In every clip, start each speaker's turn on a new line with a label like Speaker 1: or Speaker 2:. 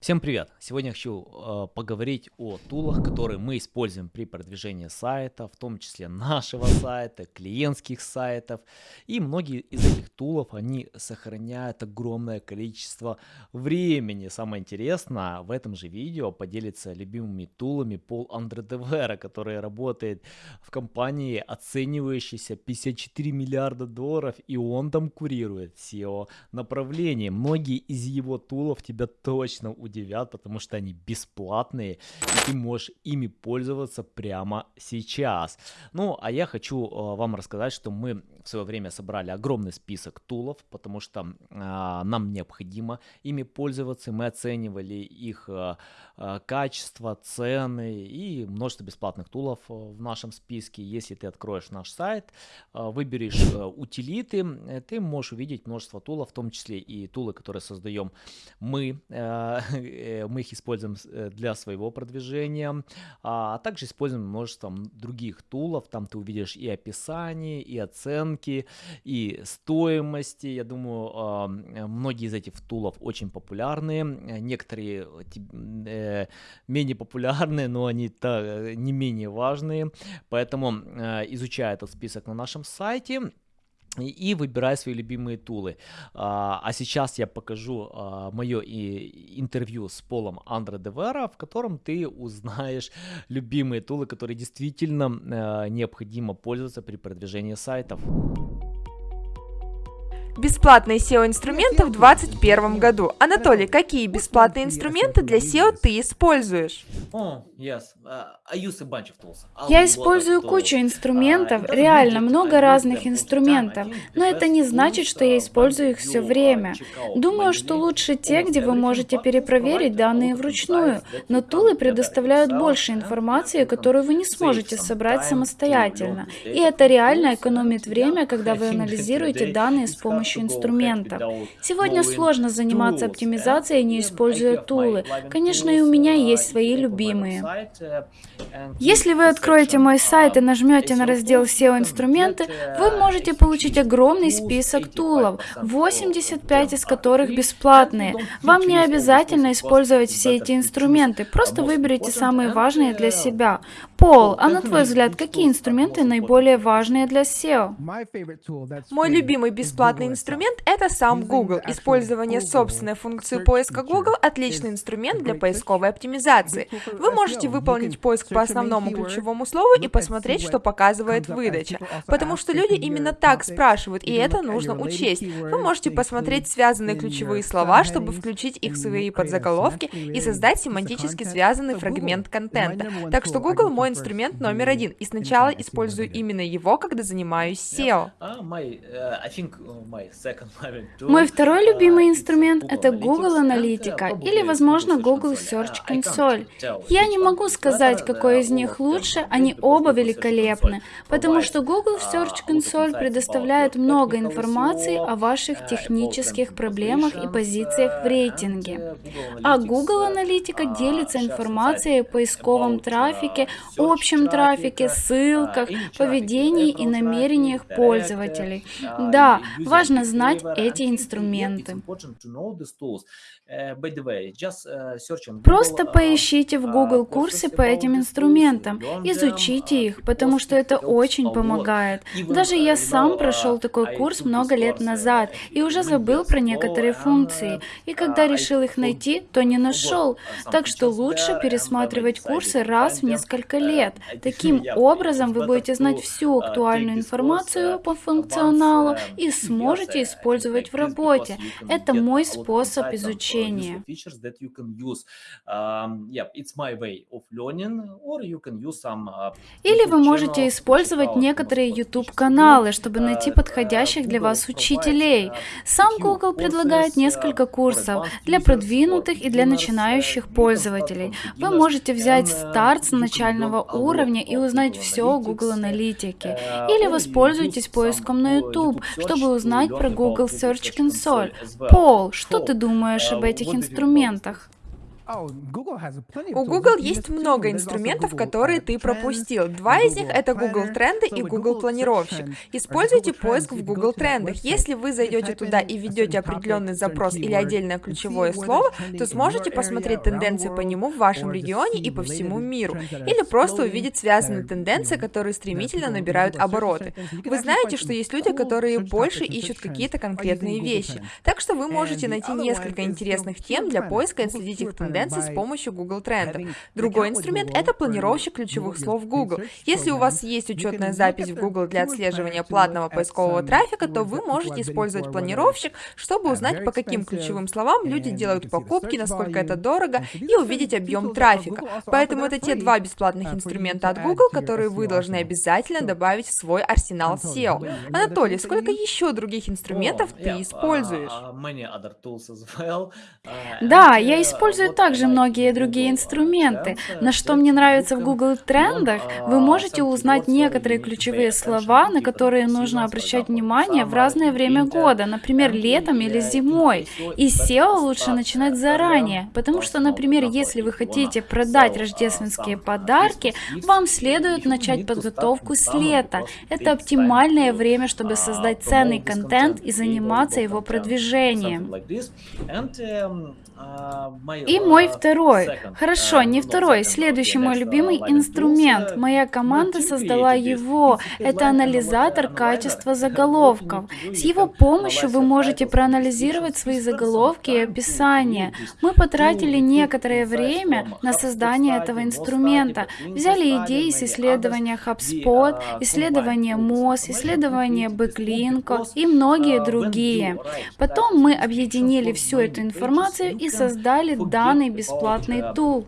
Speaker 1: Всем привет! Сегодня хочу э, поговорить о тулах, которые мы используем при продвижении сайта, в том числе нашего сайта, клиентских сайтов. И многие из этих тулов, они сохраняют огромное количество времени. Самое интересное, в этом же видео поделится любимыми тулами Пол Андредевера, который работает в компании, оценивающейся 54 миллиарда долларов, и он там курирует SEO направление. Многие из его тулов тебя точно удивят удивят, потому что они бесплатные, и ты можешь ими пользоваться прямо сейчас. Ну, а я хочу э, вам рассказать, что мы в свое время собрали огромный список тулов, потому что э, нам необходимо ими пользоваться. Мы оценивали их э, э, качество, цены и множество бесплатных тулов в нашем списке. Если ты откроешь наш сайт, выберешь утилиты, ты можешь увидеть множество тулов, в том числе и тулы, которые создаем мы, мы их используем э, для своего продвижения, а также используем множество других тулов, там ты увидишь и описание, и оценки, и стоимости, я думаю, а, многие из этих тулов очень популярные, некоторые э, менее популярные, но они не менее важные, поэтому изучая этот список на нашем сайте, и выбирай свои любимые тулы. А, а сейчас я покажу а, мое интервью с Полом Андре Девера, в котором ты узнаешь любимые тулы, которые действительно а, необходимо пользоваться при продвижении сайтов.
Speaker 2: Бесплатные SEO-инструменты в 2021 году. Анатолий, какие бесплатные инструменты для SEO ты используешь?
Speaker 3: Uh, Я использую кучу инструментов, реально много разных инструментов, но это не значит, что я использую их все время. Думаю, что лучше те, где вы можете перепроверить данные вручную, но тулы предоставляют больше информации, которую вы не сможете собрать самостоятельно. И это реально экономит время, когда вы анализируете данные с помощью помощью инструментов. Сегодня сложно заниматься оптимизацией, не используя тулы. Конечно, и у меня есть свои любимые. Если вы откроете мой сайт и нажмете на раздел SEO-инструменты, вы можете получить огромный список тулов, 85 из которых бесплатные. Вам не обязательно использовать все эти инструменты, просто выберите самые важные для себя. Пол, а на твой взгляд, какие инструменты наиболее важные для SEO?
Speaker 2: Мой любимый бесплатный инструмент — это сам Google. Использование собственной функции поиска Google — отличный инструмент для поисковой оптимизации. Вы можете выполнить поиск по основному ключевому слову и посмотреть, что показывает выдача. Потому что люди именно так спрашивают, и это нужно учесть. Вы можете посмотреть связанные ключевые слова, чтобы включить их в свои подзаголовки и создать семантически связанный фрагмент контента. Так что Google мой инструмент номер один, и сначала использую именно его, когда занимаюсь SEO.
Speaker 3: Uh,
Speaker 4: uh, мой второй любимый инструмент — это Google Аналитика или, возможно, Google Search Console. Я не могу сказать, какой из них лучше, они оба великолепны, потому что Google uh, Search Console предоставляет много информации о ваших технических проблемах и позициях в рейтинге. А Google Аналитика делится информацией о поисковом трафике, общем трафике, ссылках, поведении и намерениях пользователей. Да, важно знать эти инструменты. Просто поищите в Google курсы по этим инструментам, изучите их, потому что это очень помогает. Даже я сам прошел такой курс много лет назад и уже забыл про некоторые функции, и когда решил их найти, то не нашел. Так что лучше пересматривать курсы раз в несколько лет. Таким образом вы будете знать всю актуальную информацию по функционалу и сможете использовать в работе. Это мой способ изучения обучения. Или вы можете использовать некоторые YouTube-каналы, чтобы найти подходящих для вас учителей. Сам Google предлагает несколько курсов для продвинутых и для начинающих пользователей. Вы можете взять старт с начального уровня и узнать все о Google Аналитике. Или воспользуйтесь поиском на YouTube, чтобы узнать про Google Search Console. Пол, что ты думаешь об этих инструментах.
Speaker 2: У Google есть много инструментов, которые ты пропустил. Два из них это Google Тренды и Google Планировщик. Используйте поиск в Google Трендах. Если вы зайдете туда и введете определенный запрос или отдельное ключевое слово, то сможете посмотреть тенденции по нему в вашем регионе и по всему миру. Или просто увидеть связанные тенденции, которые стремительно набирают обороты. Вы знаете, что есть люди, которые больше ищут какие-то конкретные вещи. Так что вы можете найти несколько интересных тем для поиска и следить их тенденции тенденций с помощью Google Трендов. Другой инструмент — это планировщик ключевых слов Google. Если у вас есть учетная запись в Google для отслеживания платного поискового трафика, то вы можете использовать планировщик, чтобы узнать, по каким ключевым словам люди делают покупки, насколько это дорого, и увидеть объем трафика. Поэтому это те два бесплатных инструмента от Google, которые вы должны обязательно добавить в свой арсенал SEO. Анатолий, сколько еще других инструментов ты используешь?
Speaker 4: Да, я использую так также многие другие инструменты. На что мне нравится в Google Трендах, вы можете узнать некоторые ключевые слова, на которые нужно обращать внимание в разное время года, например, летом или зимой. И SEO лучше начинать заранее, потому что, например, если вы хотите продать рождественские подарки, вам следует начать подготовку с лета. Это оптимальное время, чтобы создать ценный контент и заниматься его продвижением. И мой второй, хорошо, не второй, следующий мой любимый инструмент. Моя команда создала его. Это анализатор качества заголовков. С его помощью вы можете проанализировать свои заголовки и описания. Мы потратили некоторое время на создание этого инструмента. Взяли идеи с исследования HubSpot, исследования Moz, исследования Backlink и многие другие. Потом мы объединили всю эту информацию и создали данный бесплатный тул.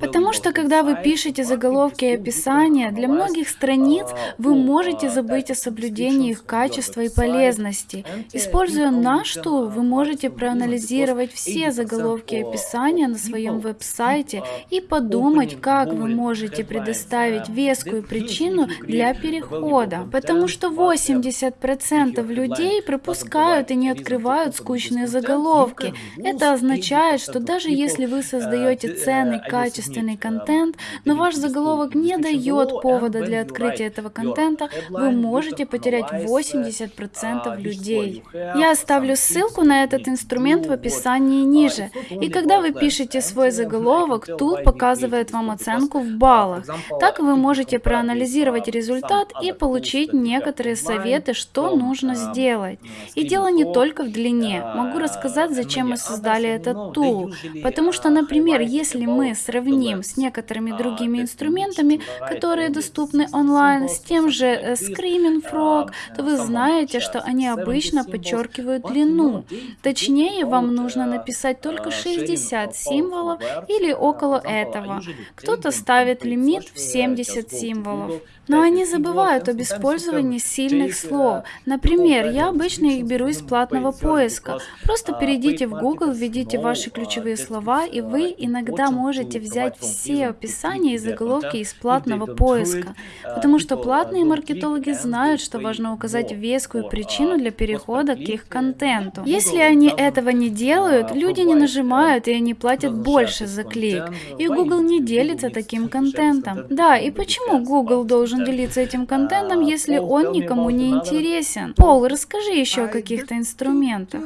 Speaker 4: Потому что когда вы пишете заголовки и описания, для многих страниц вы можете забыть о соблюдении их качества и полезности. Используя наш тул, вы можете проанализировать все заголовки и описания на своем веб-сайте и подумать, как вы можете предоставить вескую причину для перехода. Потому что 80% людей пропускают и не открывают скучные заголовки. Это означает, что даже если вы создаете ценный, качественный контент, но ваш заголовок не дает повода для открытия этого контента, вы можете потерять 80% людей. Я оставлю ссылку на этот инструмент в описании ниже. И когда вы пишете свой заголовок, Tool показывает вам оценку в баллах. Так вы можете проанализировать результат и получить некоторые советы, что нужно сделать. И дело не только в длине. Могу рассказать, зачем мы создали этот тул. Потому что, например, если мы сравним с некоторыми другими инструментами, которые доступны онлайн, с тем же э, Screaming Frog, то вы знаете, что они обычно подчеркивают длину. Точнее, вам нужно написать только 60 символов или около этого. Кто-то ставит лимит в 70 символов. Но они забывают об использовании сильных слов. Например, я обычно их беру из платного поиска. Просто перейдите в Google, введите ваши ключевые слова, и вы иногда можете взять все описания и заголовки из платного поиска. Потому что платные маркетологи знают, что важно указать вескую причину для перехода к их контенту. Если они этого не делают, люди не нажимают, и они платят больше за клик. И Google не делится таким контентом. Да, и почему Google должен должен делиться этим контентом, если он никому не интересен? Пол, расскажи еще о каких-то инструментах.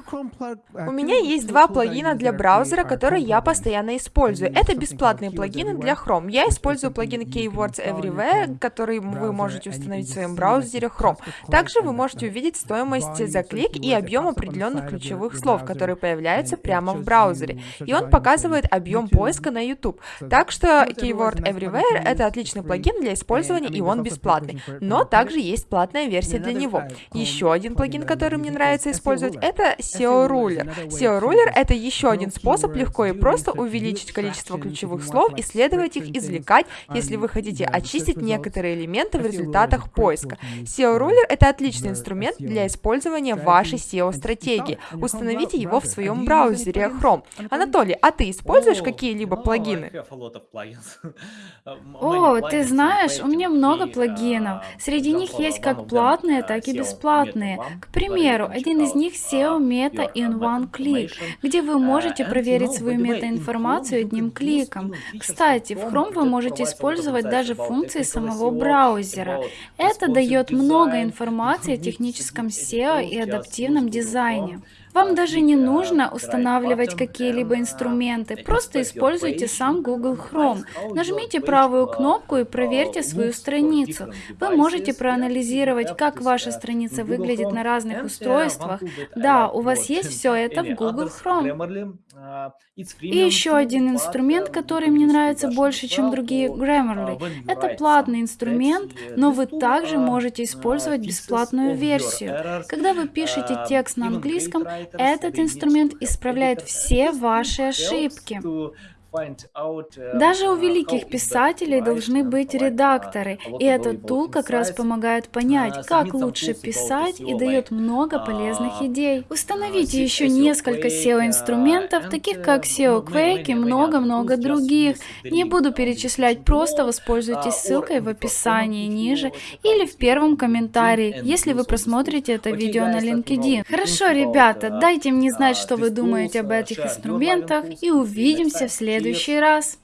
Speaker 2: У меня есть два плагина для браузера, которые я постоянно использую. Это бесплатные плагины для Chrome. Я использую плагин Keywords Everywhere, который вы можете установить в своем браузере Chrome. Также вы можете увидеть стоимость за клик и объем определенных ключевых слов, которые появляются прямо в браузере. И он показывает объем поиска на YouTube. Так что Keyword Everywhere — это отличный плагин для использования, и он бесплатный, но также есть платная версия для него. Еще один плагин, который мне нравится использовать, это SEO Ruler. SEO Ruler — это еще один способ легко и просто увеличить количество ключевых слов, исследовать их, извлекать, если вы хотите очистить некоторые элементы в результатах поиска. SEO Ruler — это отличный инструмент для использования вашей SEO-стратегии. Установите его в своем браузере Chrome. Анатолий, а ты используешь какие-либо плагины?
Speaker 4: О, ты знаешь, у меня много плагинов. Среди них есть как платные, так и бесплатные. К примеру, один из них SEO Meta in One Click, где вы можете проверить свою метаинформацию одним кликом. Кстати, в Chrome вы можете использовать даже функции самого браузера. Это дает много информации о техническом SEO и адаптивном дизайне. Вам даже не нужно устанавливать какие-либо инструменты, просто используйте сам Google Chrome. Нажмите правую кнопку и проверьте свою страницу. Вы можете проанализировать, как ваша страница выглядит на разных устройствах. Да, у вас есть все это в Google Chrome. И еще один инструмент, который мне нравится больше, чем другие, Grammarly. Это платный инструмент, но вы также можете использовать бесплатную версию. Когда вы пишете текст на английском, этот инструмент исправляет все ваши ошибки.
Speaker 1: Uh,
Speaker 4: Даже у великих писателей должны быть редакторы, и этот тул как раз помогает понять,
Speaker 1: Uh,
Speaker 4: как лучше писать и дает много полезных идей. Установите еще несколько SEO-инструментов, таких как SEO Quake и много-много других. Не буду перечислять, просто воспользуйтесь ссылкой в описании ниже или в первом комментарии, если вы просмотрите это видео на LinkedIn. Хорошо, ребята, дайте мне знать, что вы думаете об этих инструментах, и увидимся в следующий раз.